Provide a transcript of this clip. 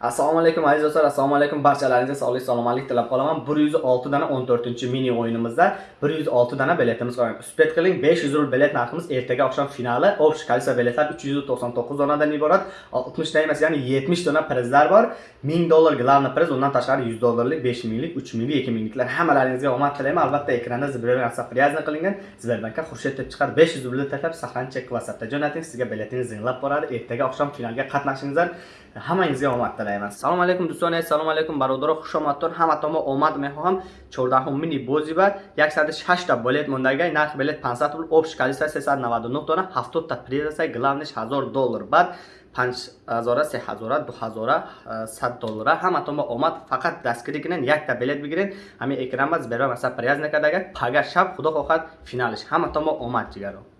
assalomu alaykum aziz do'stlar. Assalomu alaykum barchalaringizga sog'lik salomatlik tilab qolaman. Bir yuz olti dona o'n to'rtinchi mini o'yinimizda bir yuz olti dona biletimiz qolgan uspet qiling. besh yuz rubl bilet narximiz ertaga oqshom finali. Общий количество biletlar uch yuz to'qson to'qqiz donadan iborat. Oltmishta emas ya'ni yetmish dona prizlar bor. Ming dollar главный priz undan tashqari yuz dollarlik besh minglik uch minglik ikki mingliklar. Hammalaringizga omad tilayman. Albatta ekranda sberbank привязан qilingan sberbankka xurshid deb chiqadi besh yuz rubl taklab sahlancha whatsappda jo'nating. Sizga biletingiz zinglab boradi. Ertaga oqshom finalga qatnashingizdan hammangizga omad tilayman. ҳамадаеванд салому алайкум дӯстоне салому алайкум бародаро хушомадтон ҳаматонмо омад мехоҳам. Чордаҳумини бозӣ ба 106та билет мондагай. Нархи билет 500 рубл общ количество 399 дона 70та призаса главниш 1000 доллар. Баъд 5000 3000 2000 100 доллара. Ҳаматонмо омад. Фақат дастгирӣ кунен якта билет бигирен. Ҳамин экранба зберо маса прияз накардагай пагар шаб худо хоҳад финалиш. Ҳаматонмо омад ҷигаро.